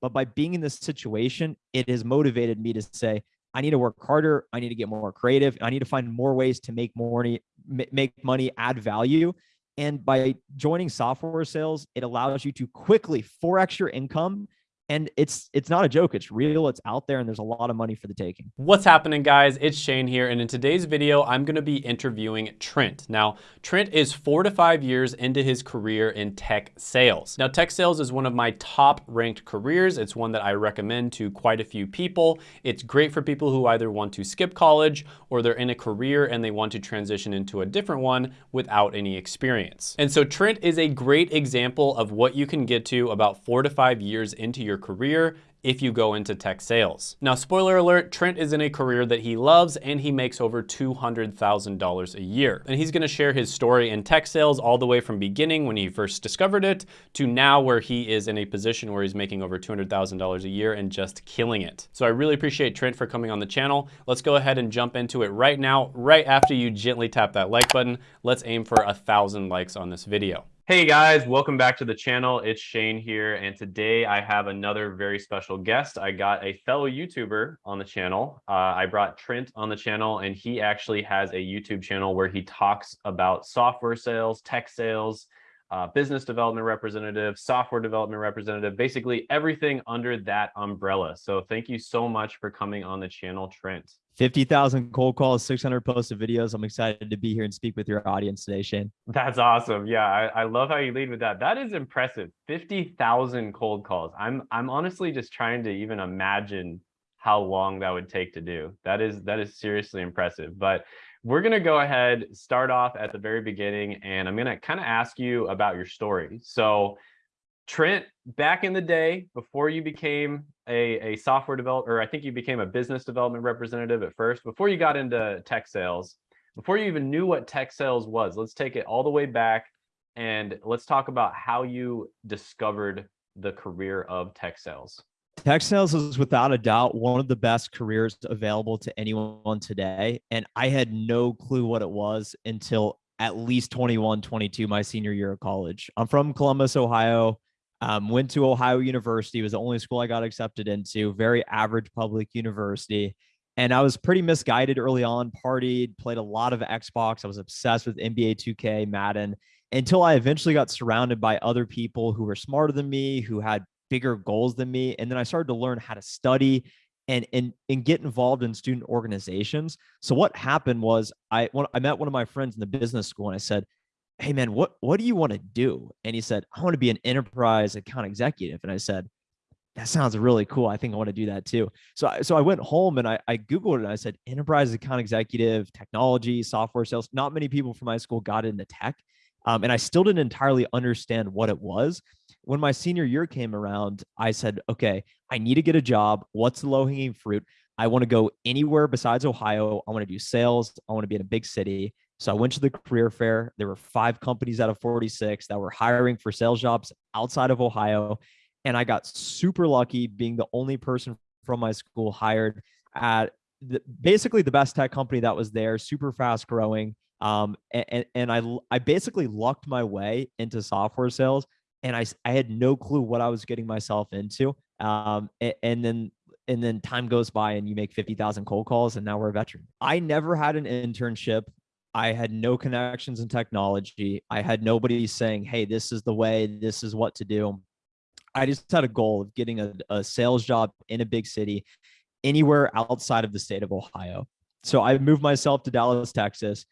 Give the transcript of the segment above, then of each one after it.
But by being in this situation, it has motivated me to say, I need to work harder. I need to get more creative. I need to find more ways to make more money, make money, add value. And by joining software sales, it allows you to quickly 4x your income and it's it's not a joke. It's real. It's out there and there's a lot of money for the taking. What's happening guys? It's shane here and in today's video i'm going to be interviewing trent. Now trent is four to five years into his career in tech sales. Now tech sales is one of my top ranked careers. It's one that i recommend to quite a few people. It's great for people who either want to skip college or they're in a career and they want to transition into a different one without any experience. And so trent is a great example of what you can get to about four to five years into your your career if you go into tech sales. Now, spoiler alert, Trent is in a career that he loves and he makes over $200,000 a year. And he's gonna share his story in tech sales all the way from beginning when he first discovered it to now where he is in a position where he's making over $200,000 a year and just killing it. So I really appreciate Trent for coming on the channel. Let's go ahead and jump into it right now, right after you gently tap that like button. Let's aim for a thousand likes on this video. Hey guys, welcome back to the channel. It's Shane here, and today I have another very special guest. I got a fellow YouTuber on the channel. Uh, I brought Trent on the channel, and he actually has a YouTube channel where he talks about software sales, tech sales, uh, business development representative, software development representative, basically everything under that umbrella. So thank you so much for coming on the channel, Trent. 50,000 cold calls, 600 posted videos. I'm excited to be here and speak with your audience today, Shane. That's awesome. Yeah, I, I love how you lead with that. That is impressive. 50,000 cold calls. I'm I'm honestly just trying to even imagine how long that would take to do. That is that is seriously impressive. But we're going to go ahead, start off at the very beginning, and I'm going to kind of ask you about your story. So Trent, back in the day, before you became a, a software developer, I think you became a business development representative at first, before you got into tech sales, before you even knew what tech sales was, let's take it all the way back and let's talk about how you discovered the career of tech sales. Tech sales is without a doubt one of the best careers available to anyone today. And I had no clue what it was until at least 21, 22, my senior year of college. I'm from Columbus, Ohio. Um, went to Ohio University, was the only school I got accepted into, very average public university. And I was pretty misguided early on, partied, played a lot of Xbox. I was obsessed with NBA 2K, Madden, until I eventually got surrounded by other people who were smarter than me, who had bigger goals than me. And then I started to learn how to study and and and get involved in student organizations. So what happened was I when I met one of my friends in the business school and I said, hey man, what what do you want to do? And he said, I want to be an enterprise account executive. And I said, that sounds really cool. I think I want to do that too. So, I, so I went home and I, I Googled it and I said, enterprise account executive, technology, software sales. Not many people from my school got into tech. Um, and I still didn't entirely understand what it was. When my senior year came around, I said, okay, I need to get a job. What's the low hanging fruit? I want to go anywhere besides Ohio. I want to do sales. I want to be in a big city. So I went to the career fair. There were five companies out of 46 that were hiring for sales jobs outside of Ohio. And I got super lucky being the only person from my school hired at the, basically the best tech company that was there, super fast growing. Um, and, and I, I basically lucked my way into software sales and I, I had no clue what I was getting myself into. Um, and, and then and then time goes by and you make 50,000 cold calls and now we're a veteran. I never had an internship. I had no connections in technology. I had nobody saying, hey, this is the way, this is what to do. I just had a goal of getting a, a sales job in a big city, anywhere outside of the state of Ohio. So I moved myself to Dallas, Texas,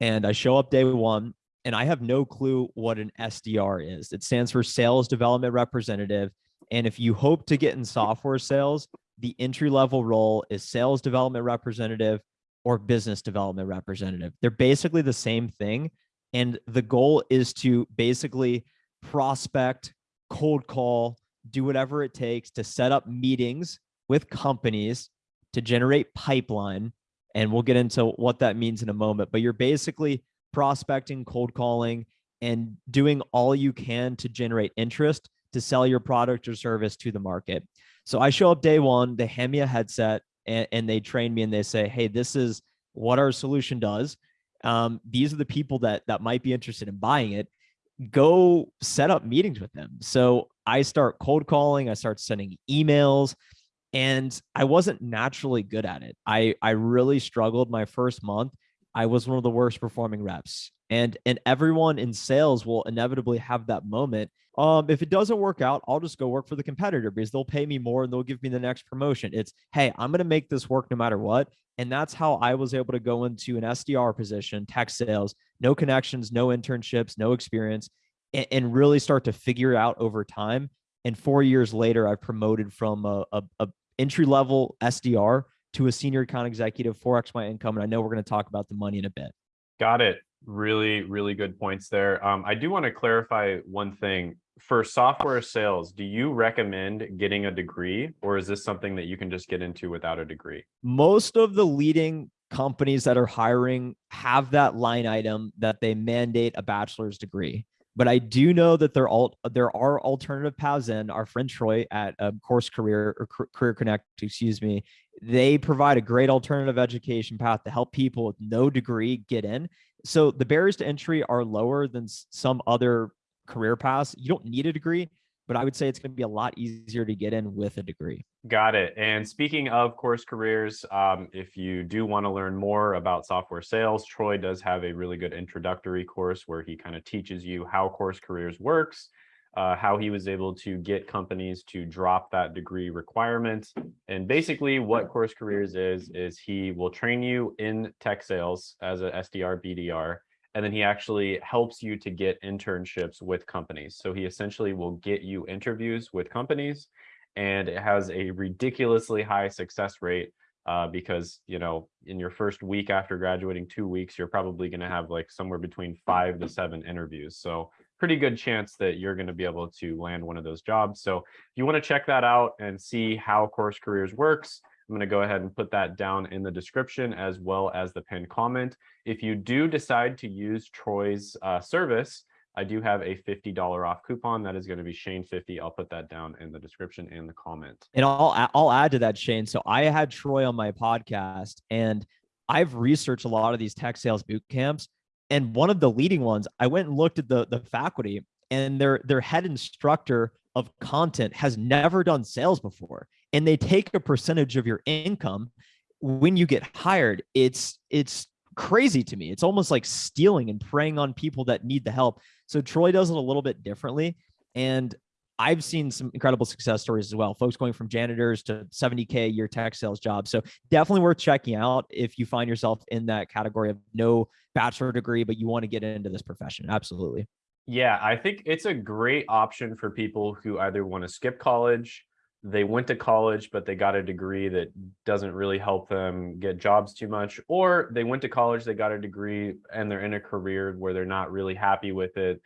and I show up day one and I have no clue what an SDR is. It stands for Sales Development Representative. And if you hope to get in software sales, the entry level role is Sales Development Representative or business development representative. They're basically the same thing. And the goal is to basically prospect, cold call, do whatever it takes to set up meetings with companies to generate pipeline. And we'll get into what that means in a moment. But you're basically prospecting, cold calling, and doing all you can to generate interest to sell your product or service to the market. So I show up day one, they hand me a headset, and, and they train me and they say, hey, this is what our solution does. Um, these are the people that that might be interested in buying it. Go set up meetings with them. So I start cold calling, I start sending emails, and I wasn't naturally good at it. I I really struggled my first month. I was one of the worst performing reps. And and everyone in sales will inevitably have that moment. Um, if it doesn't work out, I'll just go work for the competitor because they'll pay me more and they'll give me the next promotion. It's hey, I'm gonna make this work no matter what. And that's how I was able to go into an SDR position, tech sales, no connections, no internships, no experience, and, and really start to figure out over time. And four years later, I've promoted from a, a, a entry level SDR to a senior account executive, 4x my income. And I know we're going to talk about the money in a bit. Got it. Really, really good points there. Um, I do want to clarify one thing. For software sales, do you recommend getting a degree or is this something that you can just get into without a degree? Most of the leading companies that are hiring have that line item that they mandate a bachelor's degree. But I do know that there all there are alternative paths in. Our friend Troy at um, Course Career or Career Connect, excuse me, they provide a great alternative education path to help people with no degree get in. So the barriers to entry are lower than some other career paths. You don't need a degree, but I would say it's going to be a lot easier to get in with a degree. Got it. And speaking of course careers, um, if you do want to learn more about software sales, Troy does have a really good introductory course where he kind of teaches you how course careers works, uh, how he was able to get companies to drop that degree requirement. And basically what course careers is, is he will train you in tech sales as a SDR, BDR, and then he actually helps you to get internships with companies. So he essentially will get you interviews with companies and it has a ridiculously high success rate uh, because, you know, in your first week after graduating two weeks, you're probably going to have like somewhere between five to seven interviews. So pretty good chance that you're going to be able to land one of those jobs. So if you want to check that out and see how Course Careers works, I'm going to go ahead and put that down in the description as well as the pinned comment. If you do decide to use Troy's uh, service, I do have a $50 off coupon. That is going to be Shane50. I'll put that down in the description and the comment. And I'll, I'll add to that, Shane. So I had Troy on my podcast and I've researched a lot of these tech sales boot camps. And one of the leading ones, I went and looked at the, the faculty and their, their head instructor of content has never done sales before and they take a percentage of your income when you get hired. It's it's crazy to me. It's almost like stealing and preying on people that need the help. So troy does it a little bit differently and I've seen some incredible success stories as well. Folks going from janitors to 70K a year tech sales jobs. So definitely worth checking out if you find yourself in that category of no bachelor degree, but you want to get into this profession. Absolutely. Yeah, I think it's a great option for people who either want to skip college they went to college, but they got a degree that doesn't really help them get jobs too much, or they went to college, they got a degree and they're in a career where they're not really happy with it.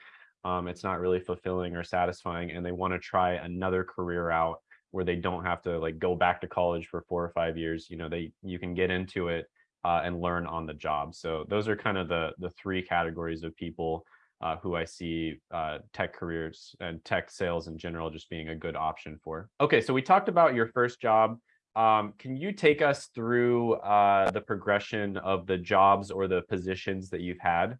Um, it's not really fulfilling or satisfying, and they want to try another career out where they don't have to like go back to college for four or five years. You know, they you can get into it uh, and learn on the job. So those are kind of the the three categories of people uh, who I see uh, tech careers and tech sales in general just being a good option for. Okay, so we talked about your first job. Um, can you take us through uh, the progression of the jobs or the positions that you've had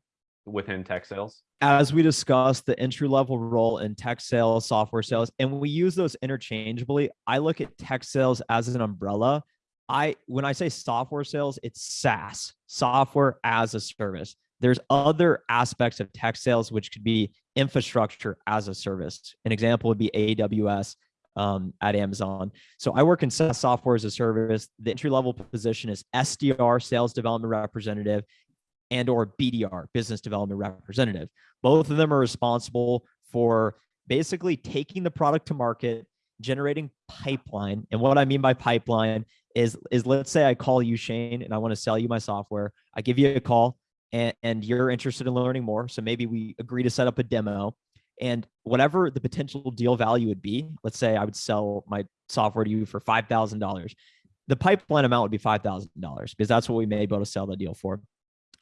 within tech sales? As we discussed, the entry level role in tech sales, software sales, and we use those interchangeably. I look at tech sales as an umbrella. I when I say software sales, it's SaaS, software as a service. There's other aspects of tech sales, which could be infrastructure as a service. An example would be AWS um, at Amazon. So I work in SaaS software as a service. The entry level position is SDR, sales development representative, and or BDR, business development representative. Both of them are responsible for basically taking the product to market, generating pipeline. And what I mean by pipeline is, is let's say I call you, Shane, and I want to sell you my software. I give you a call and, and you're interested in learning more. So maybe we agree to set up a demo and whatever the potential deal value would be, let's say I would sell my software to you for $5,000. The pipeline amount would be $5,000 because that's what we may be able to sell the deal for.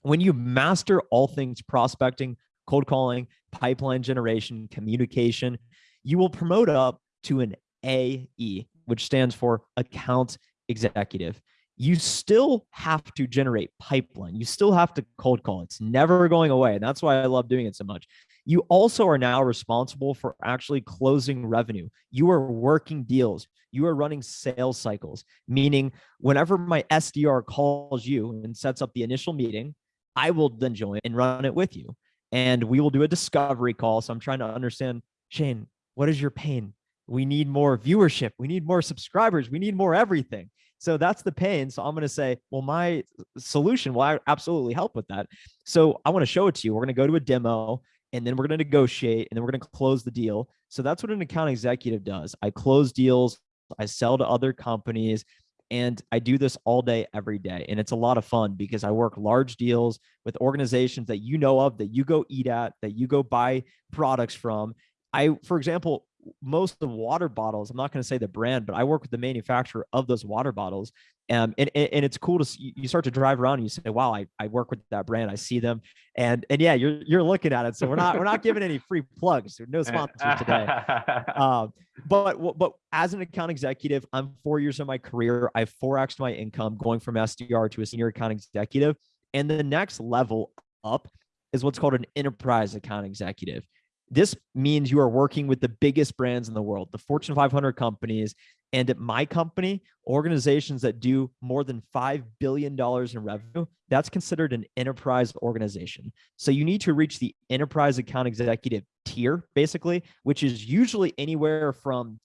When you master all things prospecting, cold calling, pipeline generation, communication, you will promote up to an AE, which stands for account executive you still have to generate pipeline. You still have to cold call. It's never going away. And that's why I love doing it so much. You also are now responsible for actually closing revenue. You are working deals. You are running sales cycles, meaning whenever my SDR calls you and sets up the initial meeting, I will then join and run it with you. And we will do a discovery call. So I'm trying to understand, Shane, what is your pain? We need more viewership. We need more subscribers. We need more everything. So that's the pain. So I'm going to say, well, my solution will absolutely help with that. So I want to show it to you. We're going to go to a demo and then we're going to negotiate and then we're going to close the deal. So that's what an account executive does. I close deals, I sell to other companies, and I do this all day, every day. And it's a lot of fun because I work large deals with organizations that you know of, that you go eat at, that you go buy products from. I, for example, most of the water bottles, I'm not going to say the brand, but I work with the manufacturer of those water bottles. Um, and, and it's cool to see, you start to drive around and you say, wow, I, I work with that brand. I see them. And, and yeah, you're, you're looking at it. So we're not, we're not giving any free plugs. No sponsors today. Um, but, but as an account executive, I'm four years of my career. I've 4X my income going from SDR to a senior account executive. And the next level up is what's called an enterprise account executive. This means you are working with the biggest brands in the world, the Fortune 500 companies. And at my company, organizations that do more than $5 billion in revenue, that's considered an enterprise organization. So you need to reach the enterprise account executive tier, basically, which is usually anywhere from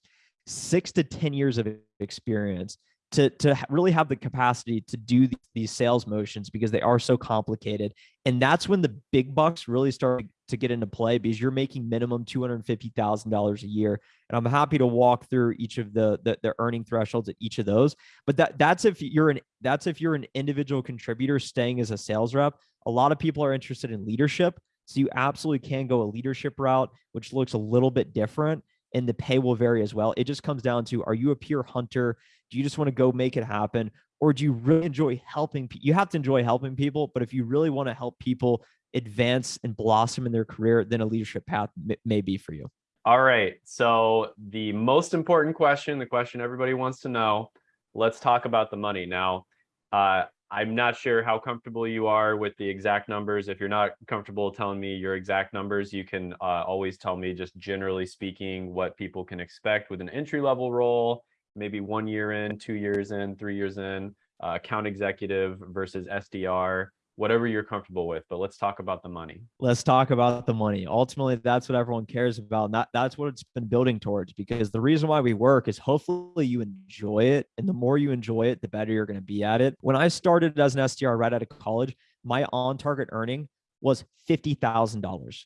six to 10 years of experience to, to really have the capacity to do these sales motions because they are so complicated. And that's when the big bucks really start to get into play because you're making minimum $250,000 a year. And I'm happy to walk through each of the, the, the earning thresholds at each of those. But that that's if you're an that's if you're an individual contributor staying as a sales rep. A lot of people are interested in leadership. So you absolutely can go a leadership route, which looks a little bit different and the pay will vary as well. It just comes down to, are you a pure hunter? Do you just want to go make it happen? Or do you really enjoy helping? You have to enjoy helping people, but if you really want to help people advance and blossom in their career, then a leadership path may be for you. All right. So the most important question, the question everybody wants to know, let's talk about the money. Now, uh, I'm not sure how comfortable you are with the exact numbers. If you're not comfortable telling me your exact numbers, you can uh, always tell me just generally speaking what people can expect with an entry level role, maybe one year in, two years in, three years in, uh, account executive versus SDR whatever you're comfortable with, but let's talk about the money. Let's talk about the money. Ultimately, that's what everyone cares about. And that, that's what it's been building towards because the reason why we work is hopefully you enjoy it. And the more you enjoy it, the better you're going to be at it. When I started as an SDR right out of college, my on target earning was $50,000.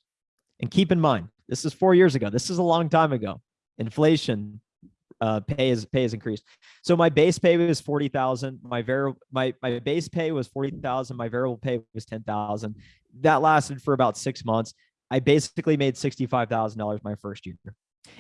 And keep in mind, this is four years ago. This is a long time ago. Inflation, uh, pay is pay is increased. So my base pay was 40,000. My variable, my, my base pay was 40,000. My variable pay was 10,000. That lasted for about six months. I basically made $65,000 my first year.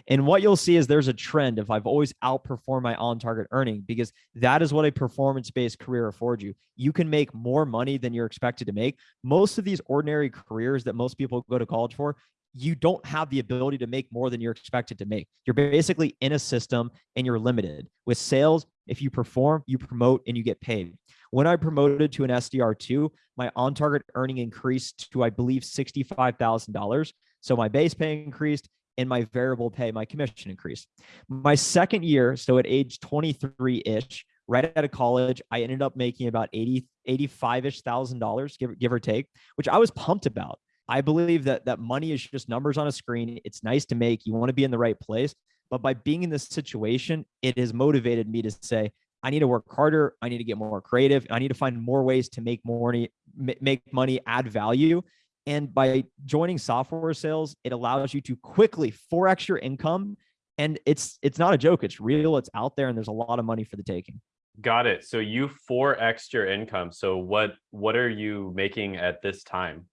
And what you'll see is there's a trend if I've always outperformed my on target earning because that is what a performance based career affords you. You can make more money than you're expected to make. Most of these ordinary careers that most people go to college for, you don't have the ability to make more than you're expected to make. You're basically in a system and you're limited. With sales, if you perform, you promote and you get paid. When I promoted to an SDR2, my on target earning increased to, I believe, $65,000. So my base pay increased and my variable pay, my commission increased. My second year, so at age 23 ish, right out of college, I ended up making about 80, 85 ish thousand dollars, give, give or take, which I was pumped about. I believe that that money is just numbers on a screen. It's nice to make. You want to be in the right place. But by being in this situation, it has motivated me to say, I need to work harder. I need to get more creative. I need to find more ways to make more money, make money, add value. And by joining software sales, it allows you to quickly 4x your income. And it's it's not a joke. It's real. It's out there, and there's a lot of money for the taking. Got it. So you 4x your income. So what what are you making at this time?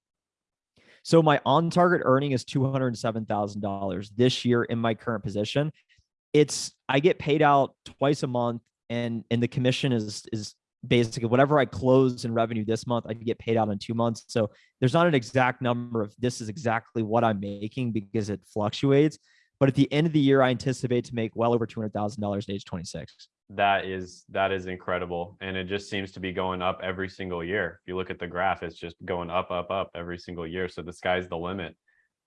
So my on target earning is $207,000 this year in my current position. It's, I get paid out twice a month and, and the commission is, is basically whatever I close in revenue this month, I get paid out in two months. So there's not an exact number of this is exactly what I'm making because it fluctuates. But at the end of the year, I anticipate to make well over $200,000 at age 26 that is that is incredible and it just seems to be going up every single year if you look at the graph it's just going up up up every single year so the sky's the limit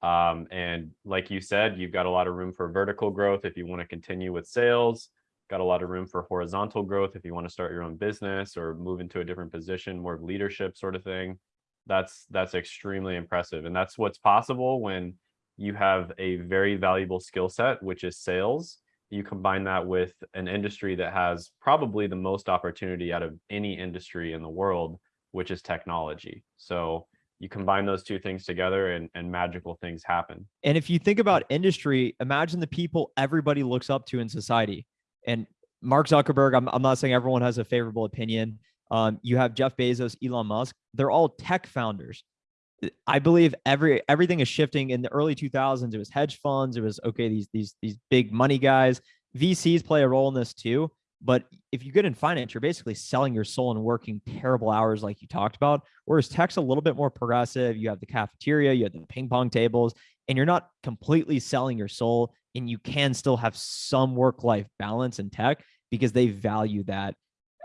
Um, and like you said, you've got a lot of room for vertical growth if you want to continue with sales, got a lot of room for horizontal growth if you want to start your own business or move into a different position, more of leadership sort of thing. That's that's extremely impressive. And that's what's possible when you have a very valuable skill set, which is sales. You combine that with an industry that has probably the most opportunity out of any industry in the world, which is technology. So you combine those two things together and, and magical things happen. And if you think about industry, imagine the people everybody looks up to in society. And Mark Zuckerberg, I'm, I'm not saying everyone has a favorable opinion. Um, you have Jeff Bezos, Elon Musk, they're all tech founders. I believe every everything is shifting in the early 2000s. It was hedge funds. It was okay. These these these big money guys. VCs play a role in this too. But if you get in finance, you're basically selling your soul and working terrible hours, like you talked about. Whereas tech's a little bit more progressive. You have the cafeteria, you have the ping pong tables, and you're not completely selling your soul. And you can still have some work life balance in tech because they value that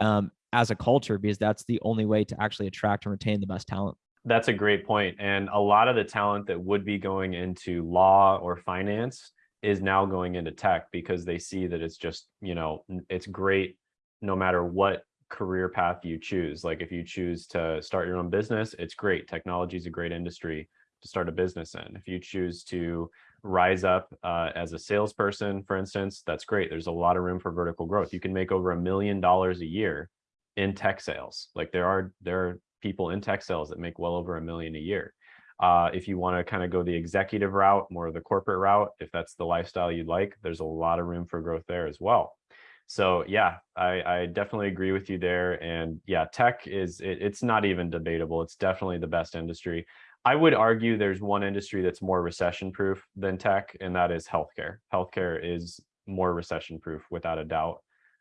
um, as a culture, because that's the only way to actually attract and retain the best talent. That's a great point. And a lot of the talent that would be going into law or finance is now going into tech because they see that it's just, you know, it's great no matter what career path you choose. Like if you choose to start your own business, it's great. Technology is a great industry to start a business in. If you choose to rise up uh, as a salesperson, for instance, that's great. There's a lot of room for vertical growth. You can make over a million dollars a year in tech sales. Like there are there are people in tech sales that make well over a million a year. Uh, if you want to kind of go the executive route, more of the corporate route, if that's the lifestyle you'd like, there's a lot of room for growth there as well. So yeah, I, I definitely agree with you there. And yeah, tech is, it, it's not even debatable. It's definitely the best industry. I would argue there's one industry that's more recession proof than tech, and that is healthcare. Healthcare is more recession proof without a doubt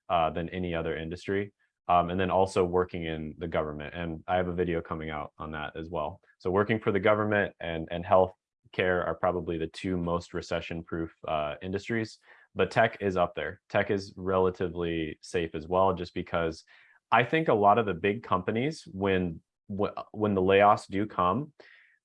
uh, than any other industry um, and then also working in the government. And I have a video coming out on that as well. So working for the government and, and health care are probably the two most recession proof uh, industries, but tech is up there. Tech is relatively safe as well, just because I think a lot of the big companies, when, when the layoffs do come,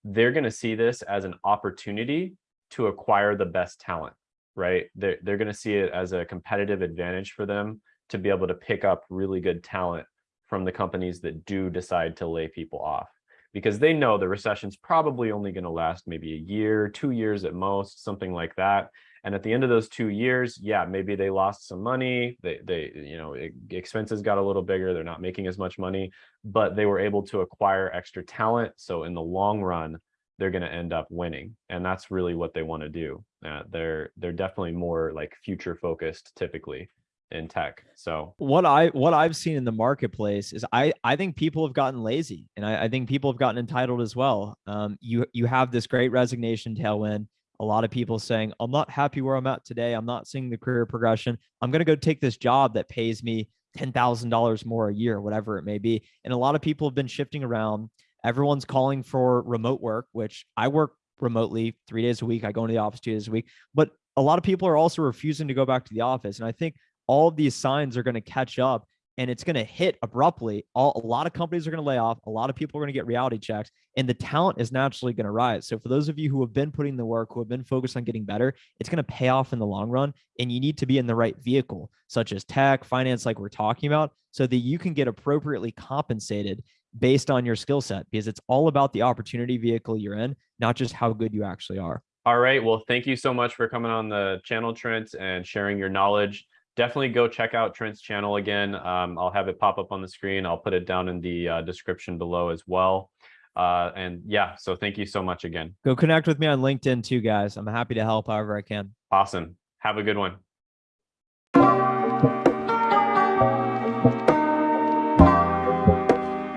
they're going to see this as an opportunity to acquire the best talent, right? They're, they're going to see it as a competitive advantage for them to be able to pick up really good talent from the companies that do decide to lay people off because they know the recession's probably only going to last maybe a year, two years at most, something like that. And at the end of those two years, yeah, maybe they lost some money. They, they, you know, expenses got a little bigger. They're not making as much money, but they were able to acquire extra talent. So in the long run, they're going to end up winning, and that's really what they want to do. Uh, they're they're definitely more like future focused typically in tech. So what I what I've seen in the marketplace is I I think people have gotten lazy and I, I think people have gotten entitled as well. Um, you you have this great resignation tailwind. A lot of people saying, I'm not happy where I'm at today. I'm not seeing the career progression. I'm going to go take this job that pays me $10,000 more a year, whatever it may be. And a lot of people have been shifting around. Everyone's calling for remote work, which I work remotely three days a week. I go into the office two days a week, but a lot of people are also refusing to go back to the office. And I think all of these signs are going to catch up and it's going to hit abruptly. All, a lot of companies are going to lay off. A lot of people are going to get reality checks, and the talent is naturally going to rise. So, for those of you who have been putting the work, who have been focused on getting better, it's going to pay off in the long run. And you need to be in the right vehicle, such as tech, finance, like we're talking about, so that you can get appropriately compensated based on your skill set, because it's all about the opportunity vehicle you're in, not just how good you actually are. All right. Well, thank you so much for coming on the channel, Trent, and sharing your knowledge definitely go check out Trent's channel again. Um, I'll have it pop up on the screen. I'll put it down in the uh, description below as well. Uh, and yeah, so thank you so much again. Go connect with me on LinkedIn too, guys. I'm happy to help however I can. Awesome. Have a good one.